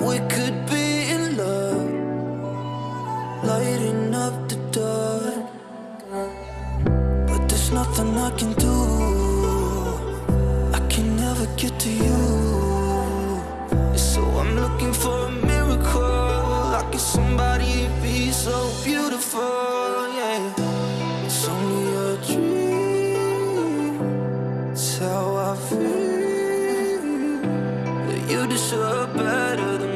we could be in love. Lighting up the dark. But there's nothing I can do. I can never get to you. So I'm looking for a miracle. Somebody be so beautiful. You deserve better than